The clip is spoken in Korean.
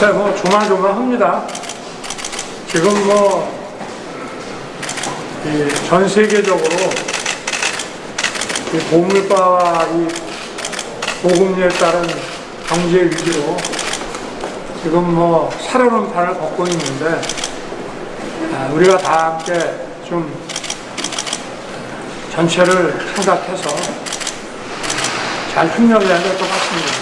글쎄 뭐 조마조마합니다. 지금 뭐 전 세계적으로 이 보물바와 이 보금리에 따른 경제 위기로 지금 뭐 새로운 판을 걷고 있는데 아, 우리가 다 함께 좀 전체를 생각해서 잘 협력해야 될 것 같습니다.